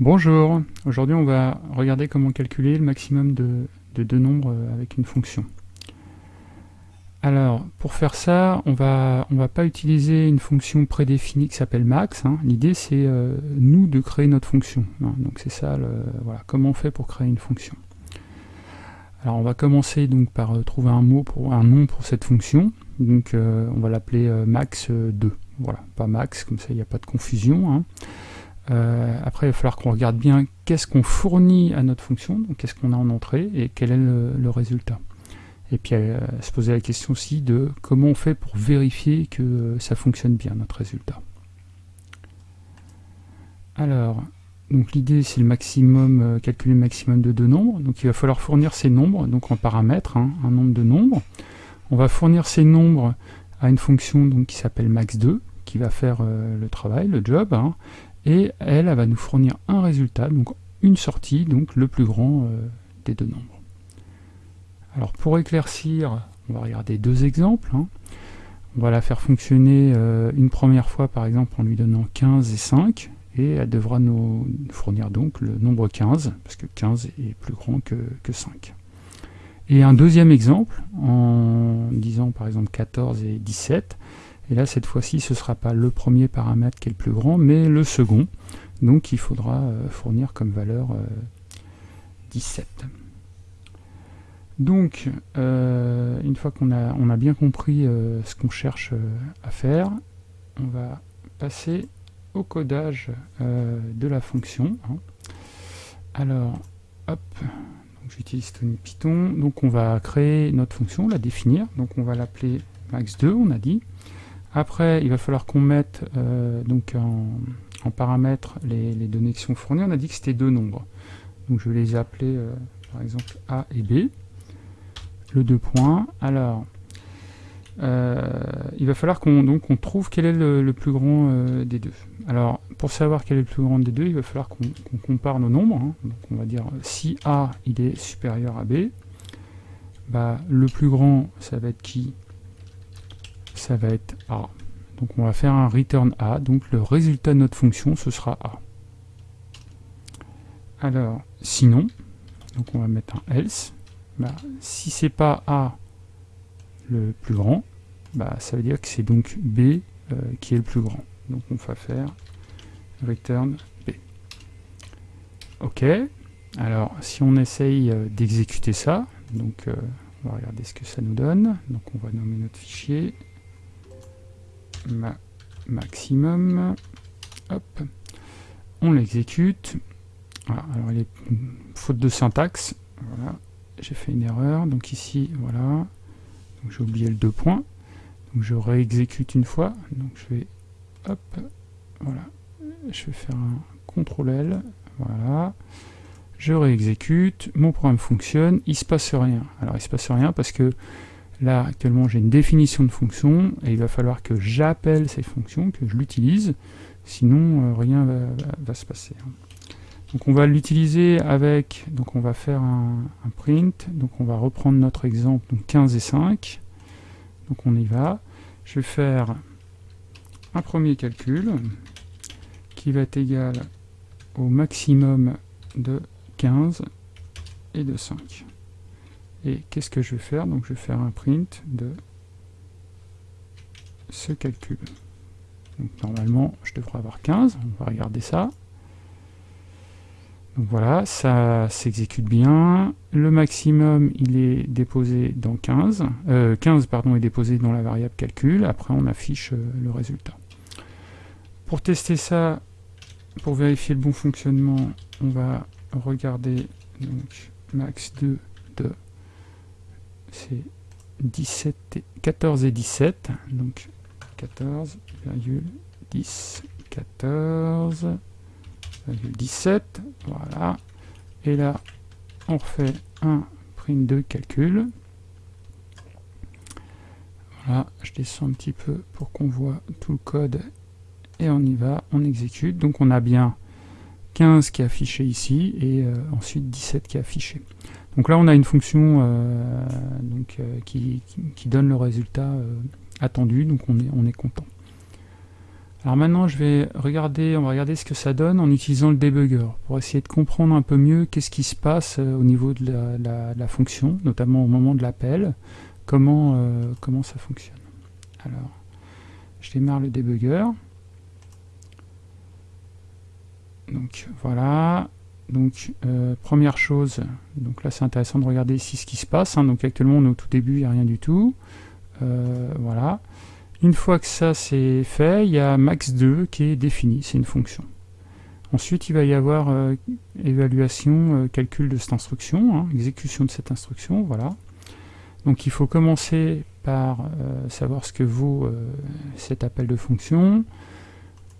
Bonjour, aujourd'hui on va regarder comment calculer le maximum de, deux nombres euh, avec une fonction. Alors, pour faire ça, on va, on va pas utiliser une fonction prédéfinie qui s'appelle max. Hein. L'idée c'est euh, nous de créer notre fonction. Hein. Donc c'est ça, voilà, comment on fait pour créer une fonction. Alors on va commencer donc par euh, trouver un mot pour un nom pour cette fonction. Donc on va l'appeler max2. Voilà, pas max, comme ça il n'y a pas de confusion. Hein. Euh, après, il va falloir qu'on regarde bien qu'est-ce qu'on fournit à notre fonction, donc qu'est-ce qu'on a en entrée et quel est le, résultat. Et puis euh, se poser la question aussi de comment on fait pour vérifier que ça fonctionne bien, notre résultat. Alors, donc l'idée c'est le maximum, euh, calculer le maximum de deux nombres. Donc il va falloir fournir ces nombres, donc en paramètres, hein, un nombre de nombres. On va fournir ces nombres à une fonction donc, qui s'appelle max2, qui va faire le travail, le job, hein et elle, elle va nous fournir un résultat, donc une sortie, donc le plus grand euh, des deux nombres. Alors pour éclaircir, on va regarder deux exemples. Hein. On va la faire fonctionner euh, une première fois par exemple en lui donnant 15 et 5, et elle devra nous fournir donc le nombre 15, parce que 15 est plus grand que, que 5. Et un deuxième exemple, en disant par exemple 14 et 17, et là, cette fois-ci, ce ne sera pas le premier paramètre qui est le plus grand, mais le second. Donc il faudra euh, fournir comme valeur 17. Euh, Donc, euh, une fois qu'on a, on a bien compris ce qu'on cherche à faire, on va passer au codage de la fonction. Hein. Alors, hop, j'utilise Tony Python. Donc on va créer notre fonction, la définir. Donc on va l'appeler max2, on a dit. Après, il va falloir qu'on mette euh, donc en, paramètre les, données qui sont fournies. On a dit que c'était deux nombres. Donc je vais les appeler euh, par exemple A et B. Le deux points. Alors, euh, il va falloir qu'on trouve quel est le, plus grand des deux. Alors, pour savoir quel est le plus grand des deux, il va falloir qu'on compare nos nombres. Hein. Donc on va dire si A il est supérieur à B, bah, le plus grand ça va être qui? Ça va être A. Donc on va faire un return A, donc le résultat de notre fonction, ce sera A. Alors, sinon, donc on va mettre un else, bah, si c'est pas A le plus grand, bah, ça veut dire que c'est donc B euh, qui est le plus grand. Donc on va faire return B. Ok, alors si on essaye euh, d'exécuter ça, donc euh, on va regarder ce que ça nous donne, donc on va nommer notre fichier, maximum. Hop. On l'exécute. alors il est faute de syntaxe. Voilà, j'ai fait une erreur. Donc ici, voilà. J'ai oublié le deux points. Donc je réexécute une fois. Donc je vais, hop, voilà. Je vais faire un CTRL L. Voilà. Je réexécute. Mon programme fonctionne. Il se passe rien. Alors il se passe rien parce que Là, actuellement, j'ai une définition de fonction, et il va falloir que j'appelle ces fonctions, que je l'utilise, sinon euh, rien va, se passer. Hein. Donc on va l'utiliser avec, donc on va faire un, print, donc on va reprendre notre exemple, donc 15 et 5, donc on y va. Je vais faire un premier calcul, qui va être égal au maximum de 15 et de 5. Et qu'est-ce que je vais faire? Donc je vais faire un print de ce calcul. Donc normalement, je devrais avoir 15. On va regarder ça. Donc voilà, ça s'exécute bien. Le maximum, il est déposé dans 15. 15 euh, est déposé dans la variable calcul. Après, on affiche euh, le résultat. Pour tester ça, pour vérifier le bon fonctionnement, on va regarder donc max2 de c'est 17 14 et 17, donc 14,10, 14,17, voilà. Et là, on refait un print de calcul. Voilà, je descends un petit peu pour qu'on voit tout le code et on y va, on exécute. Donc on a bien 15 qui est affiché ici et euh, ensuite 17 qui est affiché. Donc là, on a une fonction euh, donc, euh, qui, donne le résultat euh, attendu, donc on est, on est content. Alors maintenant, je vais regarder, on va regarder ce que ça donne en utilisant le debugger, pour essayer de comprendre un peu mieux qu'est-ce qui se passe euh, au niveau de la, fonction, notamment au moment de l'appel, comment, euh, comment ça fonctionne. Alors, je démarre le debugger. Donc voilà, donc euh, première chose, donc là c'est intéressant de regarder ici ce qui se passe, hein. donc actuellement on est au tout début, il n'y a rien du tout, voilà. Une fois que ça c'est fait, il y a max2 qui est défini, c'est une fonction. Ensuite, il va y avoir euh, évaluation, euh, calcul de cette instruction, hein, exécution de cette instruction, voilà. Donc il faut commencer par euh, savoir ce que vaut cet appel de fonction.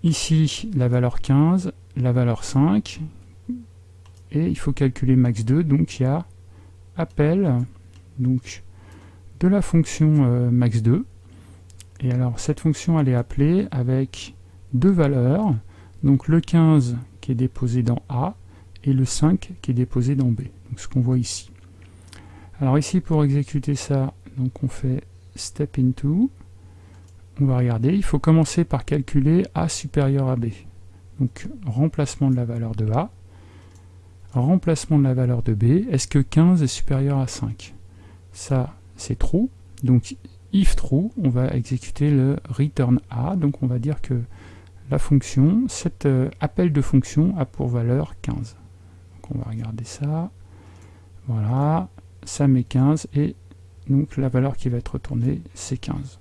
Ici, la valeur 15, la valeur 5, et il faut calculer max2, donc il y a appel donc, de la fonction max2, et alors cette fonction elle est appelée avec deux valeurs, donc le 15 qui est déposé dans A et le 5 qui est déposé dans B, donc ce qu'on voit ici. Alors ici pour exécuter ça, donc on fait step into, on va regarder, il faut commencer par calculer A supérieur à B. Donc remplacement de la valeur de A, remplacement de la valeur de B, est-ce que 15 est supérieur à 5 Ça c'est true, donc if true, on va exécuter le return a, donc on va dire que la fonction, cet euh, appel de fonction a pour valeur 15. Donc on va regarder ça, voilà, ça met 15, et donc la valeur qui va être retournée, c'est 15.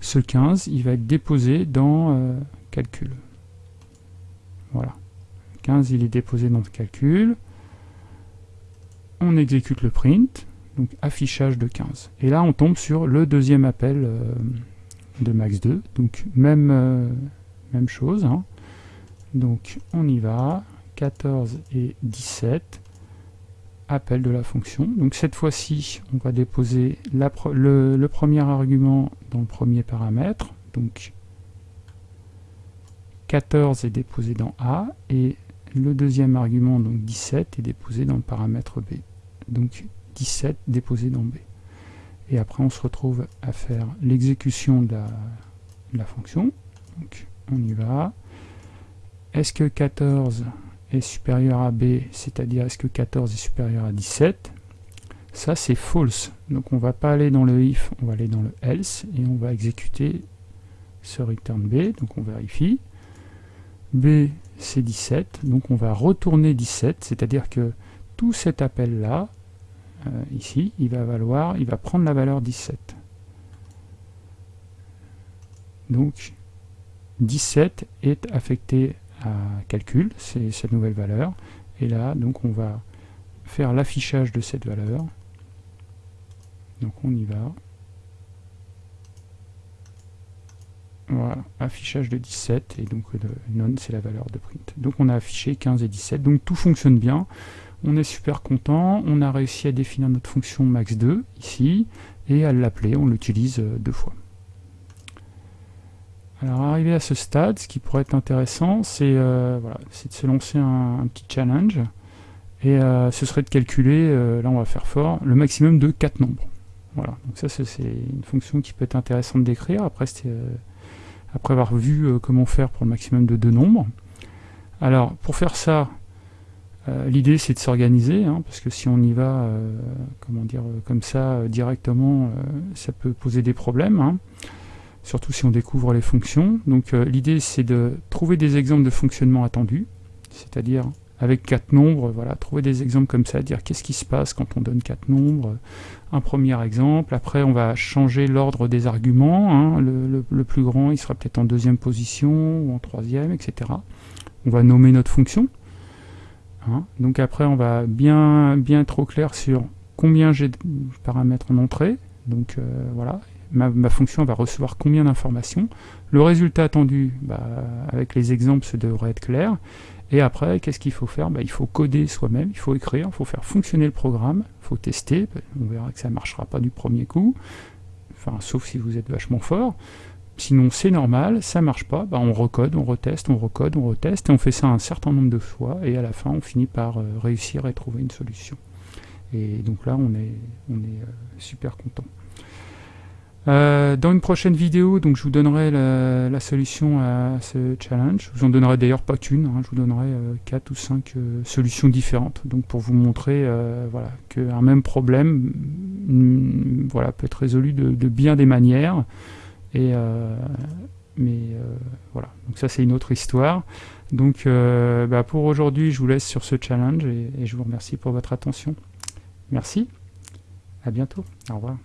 Ce 15, il va être déposé dans euh, calcul. Voilà. 15, il est déposé dans le calcul. On exécute le print donc affichage de 15. Et là, on tombe sur le deuxième appel euh, de max2, donc même, euh, même chose. Hein. Donc on y va, 14 et 17, appel de la fonction. Donc cette fois-ci, on va déposer le, le, premier argument dans le premier paramètre, donc 14 est déposé dans A, et le deuxième argument, donc 17, est déposé dans le paramètre B. Donc 17 déposé dans B. Et après, on se retrouve à faire l'exécution de, la, fonction. Donc, on y va. Est-ce que 14 est supérieur à B, c'est-à-dire est-ce que 14 est supérieur à 17 Ça, c'est false. Donc, on va pas aller dans le if, on va aller dans le else, et on va exécuter ce return B. Donc, on vérifie. B, c'est 17. Donc, on va retourner 17, c'est-à-dire que tout cet appel-là, euh, ici, il va valoir, il va prendre la valeur 17. Donc 17 est affecté à calcul, c'est cette nouvelle valeur. Et là, donc on va faire l'affichage de cette valeur. Donc on y va. Voilà, affichage de 17, et donc le non c'est la valeur de print. Donc on a affiché 15 et 17, donc tout fonctionne bien. On est super content, on a réussi à définir notre fonction max2 ici, et à l'appeler, on l'utilise euh, deux fois. Alors arrivé à ce stade, ce qui pourrait être intéressant, c'est euh, de se lancer un, petit challenge, et euh, ce serait de calculer, là on va faire fort, le maximum de 4 nombres. Voilà, donc ça c'est une fonction qui peut être intéressante d'écrire, après, après avoir vu comment faire pour le maximum de deux nombres. Alors pour faire ça, euh, l'idée c'est de s'organiser, hein, parce que si on y va euh, comment dire, euh, comme ça directement, ça peut poser des problèmes, hein. surtout si on découvre les fonctions. Donc l'idée c'est de trouver des exemples de fonctionnement attendus, c'est-à-dire avec quatre nombres, voilà, trouver des exemples comme ça, dire qu'est-ce qui se passe quand on donne quatre nombres, un premier exemple, après on va changer l'ordre des arguments, hein. le, plus grand il sera peut-être en deuxième position, ou en troisième, etc. On va nommer notre fonction, Hein. Donc après, on va bien, bien au clair sur combien j'ai de paramètres en entrée. Donc euh, voilà, ma, fonction va recevoir combien d'informations. Le résultat attendu, bah, avec les exemples, ça devrait être clair. Et après, qu'est-ce qu'il faut faire? Bah, Il faut coder soi-même, il faut écrire, il faut faire fonctionner le programme, il faut tester, on verra que ça ne marchera pas du premier coup, sauf si vous êtes vachement fort. Sinon, c'est normal, ça marche pas, bah, on recode, on reteste, on recode, on reteste, et on fait ça un certain nombre de fois, et à la fin, on finit par euh, réussir et trouver une solution. Et donc là, on est, on est euh, super content. Euh, dans une prochaine vidéo, donc je vous donnerai la, solution à ce challenge. Je vous en donnerai d'ailleurs pas qu'une, hein. je vous donnerai euh, 4 ou 5 euh, solutions différentes. Donc pour vous montrer euh, voilà, qu'un même problème mm, voilà, peut être résolu de, bien des manières. Et, mais voilà, donc ça c'est une autre histoire. Donc bah, pour aujourd'hui, je vous laisse sur ce challenge et, et je vous remercie pour votre attention. Merci, à bientôt, au revoir.